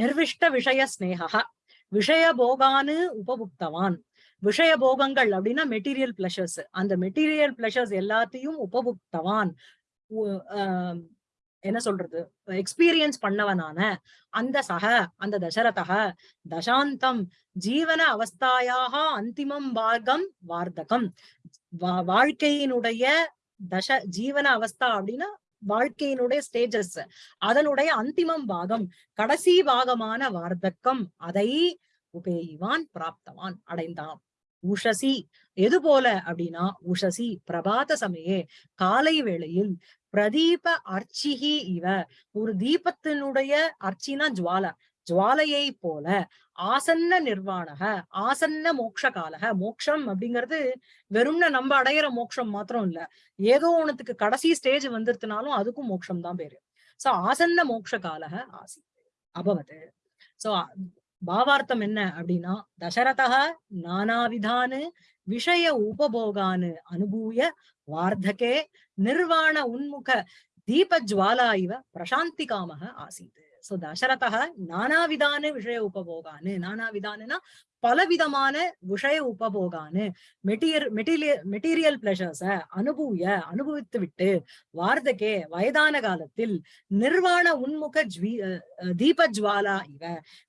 நிர்விஷ்ட விஷய ஸ்னேகா விஷய போகான்னு உபபுக்தவான். விஷய போகங்கள் அப்படின்னா மெட்டீரியல் பிளஷர்ஸ் அந்த மெட்டீரியல் பிளஷர்ஸ் எல்லாத்தையும் உபபுக்தவான். என்ன சொல்றது? எக்ஸ்பீரியன்ஸ் பண்ணவனான அந்த சக அந்த தசரதக தசாந்தம் ஜீவன அவஸ்தாயாக அந்திமம் வார்க்கம் வார்த்தகம். வாழ்க்கையினுடைய தச ஜீவன அவஸ்தா அப்படின்னா வாழ்க்கையினுடைய ஸ்டேஜஸ் அதனுடைய அந்திமம் பாகம் கடைசி பாகமான வார்த்தக்கம் அதை உபேயிவான் பிராப்தவான் அடைந்தான். உஷசி எது போல அப்படின்னா உஷசி பிரபாத சமயே காலை வேளையில் பிரதீப அர்ச்சிகி இவ ஒரு தீபத்தினுடைய அர்ச்சினா ஜுவால ஜுவாலையை போல ஆசன்ன நிர்வாணக ஆசன்ன மோக்ஷ காலக மோக்ஷம் அப்படிங்கிறது வெறும்ன நம்ம அடையிற மோக்ஷம் மாத்திரம் இல்ல. ஏதோ ஒண்ணுத்துக்கு கடைசி ஸ்டேஜ் வந்துருத்துனாலும் அதுக்கும் மோட்சம் தான் பேரு. சோ ஆசன்ன மோட்ச காலக ஆசி அபவத். சோ பாவார்த்தம் என்ன அப்படின்னா தசரதः நானாவிதானு விஷய உபபோகானு அனுபூய வார்த்தகே நிர்வாண உன்முக தீபஜ்வாலா இவ பிரசாந்தி காமக ஆசீத். சோ தசரதக நானாவிதான விஷய உபபோகானு நானாவிதானுனா பலவிதமான விஷய உபபோகான்னு மெட்டீரியல் மெட்டீரியல் மெட்டீரியல் பிளஷர்ஸ அனுபூய அனுபவித்து விட்டு வார்த்தகே வயதான காலத்தில் நிர்வாண உன்முக ஜ்வி அஹ் தீபஜ்வாலா இவ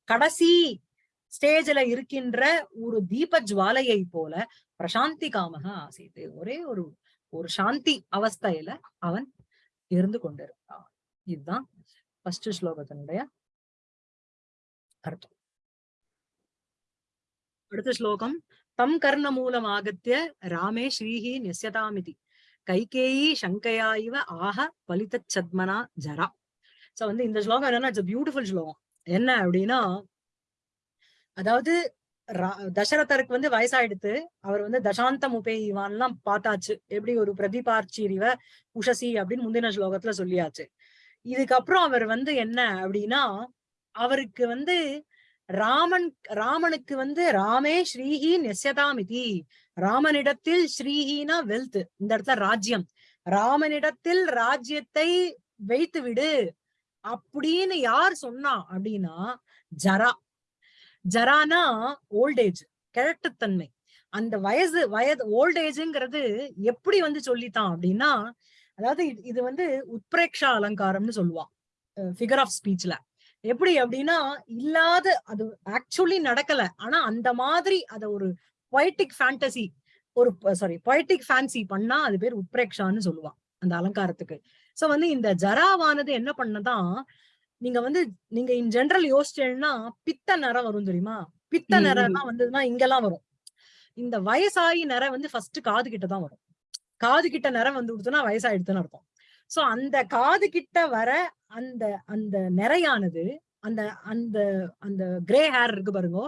கடைசி ஸ்டேஜ்ல இருக்கின்ற ஒரு தீப ஜுவாலையை போல பிரசாந்தி காமக ஆசைத்து ஒரே ஒரு ஒரு சாந்தி அவஸ்தையில அவன் இருந்து கொண்டிருந்தான் இதுதான் ஃபர்ஸ்ட் ஸ்லோகத்தினுடைய அர்த்தம். அடுத்த ஸ்லோகம் தம் கர்ண மூலம் ஆகத்திய ராமே ஸ்ரீஹி நெஸ்யதாமிதி. கைகேயி சங்கையா இவ ஆக பலித சத்மனா ஜரா. சோ வந்து இந்த ஸ்லோகம் என்னன்னா இட்ஸ் பியூட்டிஃபுல் ஸ்லோகம். என்ன அப்படின்னா அதாவது தசரதருக்கு வந்து வயசாயிடுத்து அவர் வந்து தசாந்தம் உபேயிவான்லாம் பார்த்தாச்சு. எப்படி ஒரு பிரதிபார்ச்சிரிவ உஷசி அப்படின்னு முந்தின ஸ்லோகத்துல சொல்லியாச்சு. இதுக்கப்புறம் அவர் வந்து என்ன அப்படின்னா அவருக்கு வந்து ராமன் ராமனுக்கு வந்து ராமே ஸ்ரீஹி நெசதாமிதி ராமனிடத்தில் ஸ்ரீஹினா வெல்த் இந்த இடத்துல ராஜ்யம். ராமனிடத்தில் ராஜ்யத்தை வைத்து விடு அப்படின்னு யார் சொன்னா அப்படின்னா ஜரா. ஜரானா ஓல்டேஜ் கிழட்டுத்தன்மை அந்த வயசு வயது ஓல்டேஜ்ங்கிறது எப்படி வந்து சொல்லித்தான் அப்படின்னா அதாவது இது- வந்து உத்பிரேக்ஷா அலங்காரம்னு சொல்லுவான். ஃபிகர் ஆஃப் ஸ்பீச்ல எப்படி அப்படின்னா இல்லாத அது ஆக்சுவலி நடக்கல. ஆனா அந்த மாதிரி அத ஒரு பொய்டிக் ஃபேண்டசி ஒரு சாரி பொய்டிக் ஃபேன்சி பண்ணா அது பேர் உத்பிரேக்ஷான்னு சொல்லுவான் அந்த அலங்காரத்துக்கு. சோ வந்து இந்த ஜராவானது என்ன பண்ணதான் நீங்க வந்து நீங்க இன் ஜெனரல் யோசிச்சேன்னா பித்த நிறம் வரும் தெரியுமா? பித்த நிறம். எல்லாம் வந்ததுன்னா இங்கெல்லாம் வரும். இந்த வயசாயி நிறம் வந்து ஃபர்ஸ்ட் காது கிட்ட தான் வரும். காது கிட்ட நிறம் வந்து கொடுத்தோம்னா வயசாயிடுதுன்னு அர்த்தம். சோ அந்த காது கிட்ட வர அந்த அந்த நிறையானது அந்த அந்த அந்த கிரே ஹேர் இருக்கு பாருங்க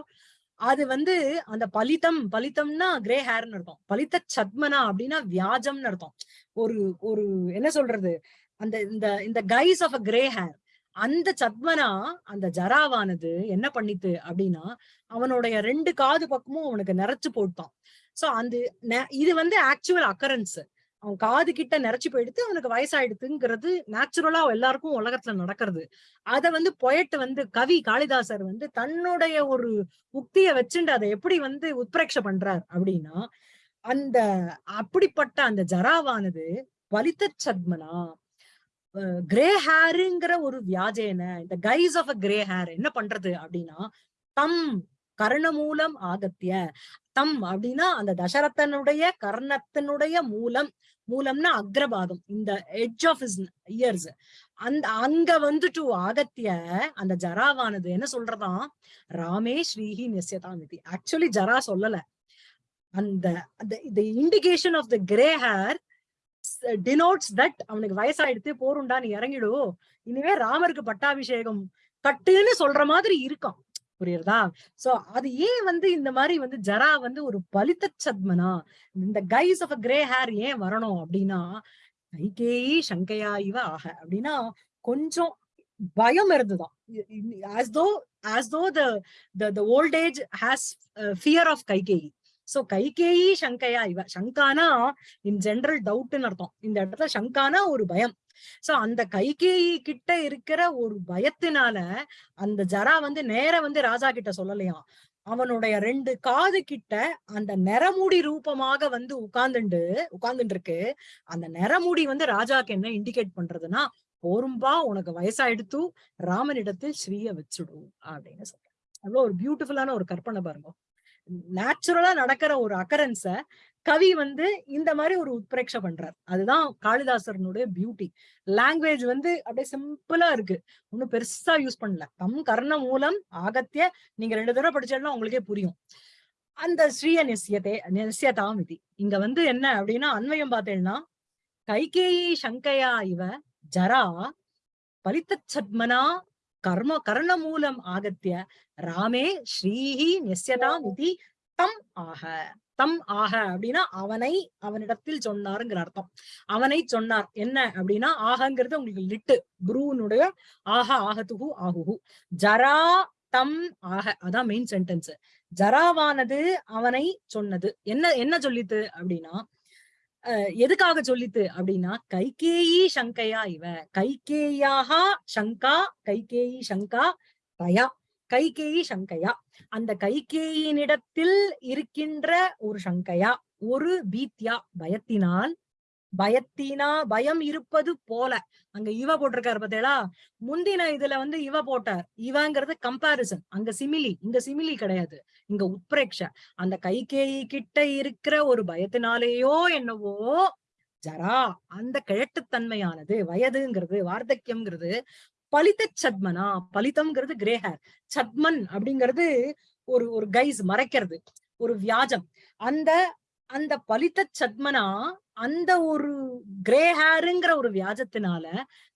அது வந்து அந்த பலிதம் பலிதம்னா கிரே ஹேர்னு அர்த்தம். பலித்த சத்மனா அப்படின்னா வியாஜம்னு அர்த்தம். ஒரு ஒரு என்ன சொல்றது? அந்த இந்த இந்த guise of a grey hair அந்த சத்மனா அந்த ஜராவானது என்ன பண்ணித்து அப்படின்னா அவனுடைய ரெண்டு காது பக்கமும் அவனுக்கு நிறைச்சு போட்டான். சோ அந்த இது வந்து ஆக்சுவல் அக்கரன்ஸ் அவன் காது கிட்ட நிறைச்சு போயிடுத்து அவனுக்கு வயசாயிடுத்துங்கிறது நேச்சுரலா எல்லாருக்கும் உலகத்துல நடக்கிறது. அத வந்து பொயட்டு வந்து கவி காளிதாசர் வந்து தன்னுடைய ஒரு உக்திய வச்சுண்டு அதை எப்படி வந்து உத்பிரேட்ச பண்றார் அப்படின்னா அந்த அப்படிப்பட்ட அந்த ஜராவானது வலித்த சத்மனா கிரே ஹேருங்கிற ஒரு வியாஜேன இந்த guise of a grey hair என்ன பண்றது அப்படின்னா தம் கர்ணமூலம் ஆகத்திய. தம் அப்படின்னா அந்த தசரத்தனுடைய கர்ணத்தினுடைய மூலம் மூலம்னா அக்ரபாகம் இந்த எட்ஜ் ஆஃப் இஸ் இயர்ஸ் அந்த அங்க வந்துட்டு ஆகத்திய அந்த ஜராவானது என்ன சொல்றதாம்? ராமே ஸ்ரீஹி விதி ஆக்சுவலி ஜரா சொல்லல. அந்த the indication of the grey hair denotes that அவனுக்கு வயசாயிடுத்து போருண்டா நீ இறங்கிடு. இனிமே ராமருக்கு பட்டாபிஷேகம் கட்டுன்னு சொல்ற மாதிரி இருக்கும். புரியுறதா? சோ அது ஏன் வந்து இந்த மாதிரி வந்து ஜரா வந்து ஒரு பலித்த சத்மனா? இந்த guise of a grey hair ஏன் வரணும் அப்படின்னா கைகேயி சங்கையா இவ ஆக அப்படின்னா கொஞ்சம் பயம் இருந்துதான். As though as though the the old age has fear of Kaikeyi so Kaikeyi Sangaiah இவ. சங்கானா இன் ஜென்ரல் டவுட்னு அர்த்தம். இந்த இடத்துல சங்கானா ஒரு பயம். சோ அந்த கைகேயி கிட்ட இருக்கிற ஒரு பயத்தினால அந்த ஜரா வந்து நேர வந்து ராஜா கிட்ட சொல்லலையாம் அவனுடைய ரெண்டு காது கிட்ட அந்த நரமுடி ரூபமாக வந்து உட்கார்ந்துண்டு உட்கார்ந்துட்டு இருக்கு அந்த நரமுடி வந்து ராஜாக்கு என்ன இண்டிகேட் பண்றதுன்னா போரும்பா உனக்கு வயசாயிடுத்து ராமனிடத்தில் ஸ்ரீய வச்சுடும் அப்படின்னு சொல்றேன் அவ்வளவு ஒரு பியூட்டிஃபுல்லான ஒரு கற்பனை பாருங்க. நேச்சுரலா நடக்கிற ஒரு அக்கரன்ஸ கவி வந்து இந்த மாதிரி ஒரு உத்பிரேட்ச பண்றார். அதுதான் காளிதாசரனுடைய பியூட்டி லாங்குவேஜ் வந்து அப்படியே சிம்பிளா இருக்கு. ஒன்னும் பெருசா யூஸ் பண்ணல. தம் கர்ண மூலம் ஆகத்திய நீங்க ரெண்டு தடவை படிச்சாலும் உங்களுக்கே புரியும். அந்த ஸ்ரீய நிசியத்தே நிசியதாம் இது இங்க வந்து என்ன அப்படின்னா அன்வயம் பார்த்தேன்னா கைகேயி சங்கையா இவ ஜரா பலித்த சத்மனா கர்ம கர்ண மூலம் ஆகத்திய ராமே ஸ்ரீஹி நிசியதாம் இது தம் ஆக. தம் ஆக அப்படின்னா அவனை அவனிடத்தில் சொன்னாருங்கிற அர்த்தம். அவனை சொன்னார். என்ன அப்படின்னா ஆகங்கிறது உங்களுக்கு லிட்டு. குருவனுடைய ஆக ஆகத்துகு ஆகுகு. ஜரா தம் ஆக. அதான் மெயின் சென்டென்ஸ் ஜராவானது அவனை சொன்னது. என்ன என்ன சொல்லித்து அப்படின்னா எதுக்காக சொல்லித்து அப்படின்னா கைகேயி சங்கையா இவ. கைகேயாக சங்கா கைகேயி சங்கா தயா கைகேயி சங்கையா. அந்த கைகேயினிடத்தில் இருக்கின்ற ஒரு சங்கையா ஒரு பீத்யா பயத்தினால் பயத்தினா பயம் இருப்பது போல. அங்க இவ போட்டிருக்காரு பார்த்தேளா முந்தின இதுல வந்து இவ போட்டார். இவங்கிறது கம்பாரிசன் அங்க சிமிலி இங்க சிமிலி கிடையாது. இங்க உத்பிரேக்ஷ அந்த கைகேயி கிட்ட இருக்கிற ஒரு பயத்தினாலேயோ என்னவோ ஜரா அந்த கிழட்டுத்தன்மையானது வயதுங்கிறது வார்த்தக்கியம்ங்கிறது பலித்த சத்மனா? பலித்தம்ங்கிறது கிரேஹர் சத்மன் அப்படிங்கிறது ஒரு ஒரு கைஸ் மறைக்கிறது. ஒரு வியாஜம். அந்த அந்த பலித்த சத்மனா அந்த ஒரு கிரே ஹேருங்கிற ஒரு வியாஜத்தினால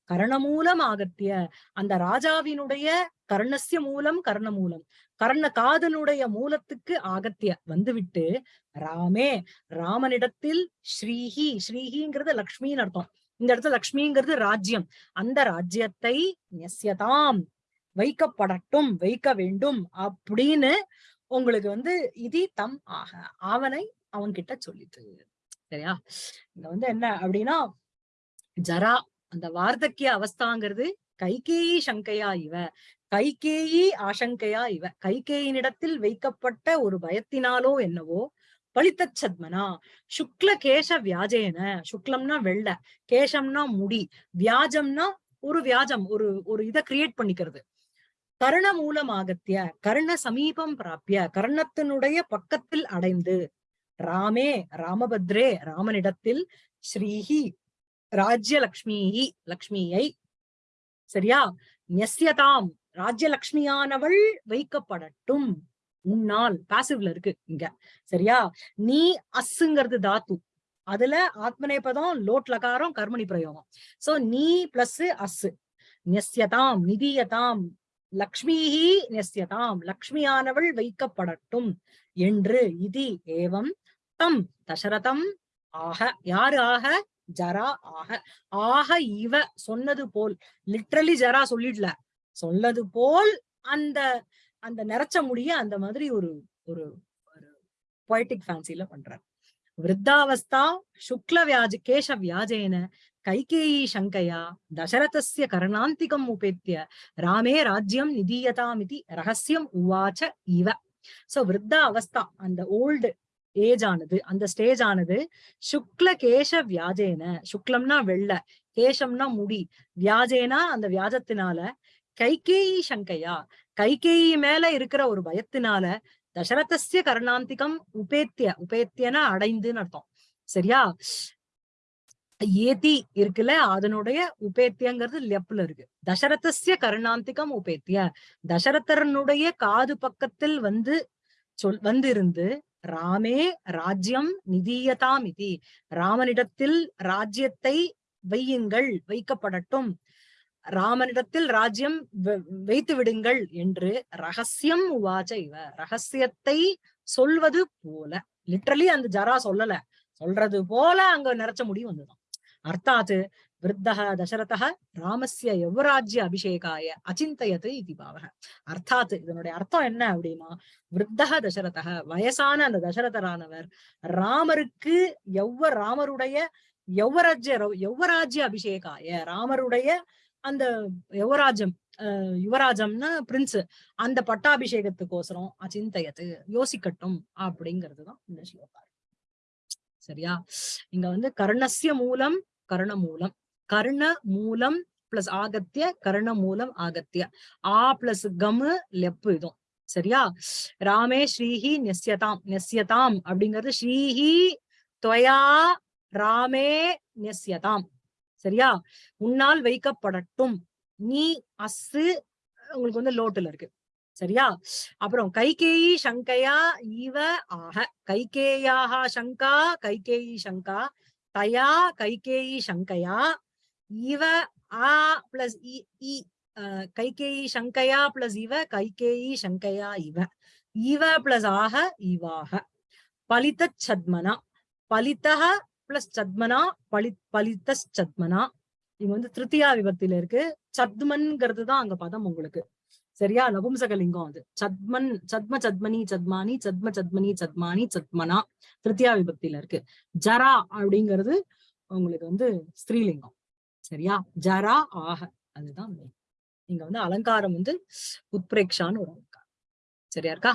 கர்ணமூலம் ஆகத்திய அந்த ராஜாவினுடைய கர்ணஸ்ய மூலம் கர்ண மூலம் கர்ண காதனுடைய மூலத்துக்கு ஆகத்திய வந்துவிட்டு ராமே ராமனிடத்தில் ஸ்ரீஹி ஸ்ரீஹிங்கிறது லக்ஷ்மின்னு அர்த்தம். இந்த இடத்துல லக்ஷ்மிங்கிறது ராஜ்யம். அந்த ராஜ்யத்தை நெஸ்யதாம் வைக்கப்படட்டும் வைக்க வேண்டும் அப்படின்னு உங்களுக்கு வந்து இது தம் ஆக அவனை அவன்கிட்ட சொல்லிட்டு சரியா? இங்க வந்து என்ன அப்படின்னா ஜரா அந்த வார்த்தக்கிய அவஸ்தாங்கிறது கைகேயி சங்கையா இவ. கைகேயி ஆசங்கையா இவ. கைகேயினிடத்தில் வைக்கப்பட்ட ஒரு பயத்தினாலோ என்னவோ பலித்த சத்மனா. சுக்ல கேச வியாஜேன. சுக்லம்னா வெள்ள கேசம்னா முடி வியாஜம்னா ஒரு வியாஜம் ஒரு ஒரு இதை கிரியேட் பண்ணிக்கிறது. கர்ண மூலமாகத்திய கர்ண சமீபம் பிராப்பிய கர்ணத்தினுடைய பக்கத்தில் அடைந்து ராமே ராமபத்ரே ராமனிடத்தில் ஸ்ரீஹி ராஜ்யலக்ஷ்மி லக்ஷ்மியை சரியா? நெஸ்யதாம் ராஜ்யலக்ஷ்மியானவள் வைக்கப்படட்டும். உன்னால் பாசிவ்ல இருக்கு இங்க சரியா? நீ அஸ்ஸுங்கிறது தாத்து. அதுல ஆத்மநேபதம் லோட் லகாரம் கர்மணி பிரயோகம். சோ நீ பிளஸ் அஸ் நெஸ்யதாம் நிதியதாம் லக்ஷ்மிஹி நெஸ்யதாம் லக்ஷ்மியானவள் வைக்கப்படட்டும். என்று இது ஏவம் தம் தசரதம் ஆக யாரு ஆக? ஜரா ஆக. ஆக இவ சொன்னது போல் லிட்ரலி ஜரா சொல்லிடல. சொன்னது போல் அந்த அந்த நிறைச்ச முடிய அந்த மாதிரி ஒரு ஒரு ஒரு பொய்டிக் ஃபேன்சில பண்றார். விருத்தாவஸ்தா சுக்ல வியாஜ கேஷ வியாஜேன கைகேயி சங்கையா தசரதஸ்ய கரணாந்திகம் உபேத்திய ராமே ராஜ்யம் நிதீயதாமிதி ரகசியம் உவாச்ச இவ. சோ விருத்தா அவஸ்தா அந்த ஓல்டு ஏஜ் ஆனது. அந்த ஸ்டேஜ் ஆனது சுக்ல கேஷ வியாஜேன. சுக்லம்னா வெள்ளை கேசம்னா முடி. வியாஜேனா அந்த வியாஜத்தினால கைகேயி சங்கையா. கைகேயி மேல இருக்கிற ஒரு பயத்தினால தசரதசிய கருணாந்திகம் உபேத்திய உபேத்தியனா அடைந்துன்னு அர்த்தம். சரியா? ஏதி இருக்குல்ல அதனுடைய உபேத்தியங்கிறது லெப்ல இருக்கு. தசரதசிய கருணாந்திகம் உபேத்திய தசரதனுடைய காது பக்கத்தில் வந்து சொல் வந்திருந்து ராமே ராஜ்யம் நிதியதாம் இதி ராமனிடத்தில் ராஜ்யத்தை வையுங்கள் வைக்கப்படட்டும். ராமனிடத்தில் ராஜ்யம் வைத்து விடுங்கள் என்று ரகசியம் உவாச்ச இவ. ரகசியத்தை சொல்வது போல. லிட்ரலி அந்த ஜரா சொல்லல. சொல்றது போல அங்க நிறைச்ச முடிவு வந்துதான் அர்த்தாத்து விருத்தக தசரதः ராமஸ்ய யுவராஜ்ய அபிஷேகாய அச்சிந்தயத்து இது பாவக அர்த்தாத் இதனுடைய அர்த்தம் என்ன அப்படின்னா விருத்தக தசரதக வயசான அந்த தசரதரானவர் ராமருக்கு யௌவ ராமருடைய யௌவராஜ்ய யௌவராஜ்ய அபிஷேகாய ராமருடைய அந்த யுவராஜம் அஹ் யுவராஜம்னா பிரின்ஸ் அந்த பட்டாபிஷேகத்துக்கோசரம் அச்சிந்தயத்து யோசிக்கட்டும் அப்படிங்கிறதுதான் இந்த ஸ்லோகம். சரியா? இங்க வந்து கர்ணஸ்ய மூலம் கர்ண மூலம் கர்ண மூலம் பிளஸ் ஆகத்திய கர்ண மூலம் ஆகத்திய. ஆ பிளஸ் கமு லெப்பு இதுவும். சரியா? ராமே ஸ்ரீஹி நெஸ்யதாம் நெஸ்யதாம் அப்படிங்கிறது ஸ்ரீஹி துவயா ராமே நெஸ்யதாம் சரியா? உன்னால் வைக்கப்படட்டும். நீ அசு உங்களுக்கு வந்து லோட்டுல இருக்கு. சரியா? அப்புறம் கைகேயி சங்கையா இவ ஆக கைகேயாக சங்கா கைகேயி சங்கா. தயா கைகேயி சங்கையா. இவ ஆ பிளஸ் இ அஹ், கைகேயி சங்கையா பிளஸ் இவ கைகேயி சங்கையா இவ. இவ பிளஸ் ஆக இவாக பலித்த சத்மனா. பலித்தக பிளஸ் சத்மனா பலி பலித்த சத்மனா. இங்க வந்து திருத்தியா விபத்தில இருக்கு. சத்மன்கிறது தான் அங்க பதம் உங்களுக்கு. சரியா? நபும்சகலிங்கம் அது. சத்மன் சத்ம சத்மனி சத்மானி சத்ம சத்மனி சத்மானி சத்மனா. திருத்தியா விபக்தியில இருக்கு. ஜரா அப்படிங்கிறது உங்களுக்கு வந்து ஸ்ரீலிங்கம் சரியா? ஜரா ஆக அதுதான் மெயின் இங்க வந்து அலங்காரம் வந்து உத்பிரேக்ஷான்னு ஒரு அலங்காரம். சரியா இருக்கா?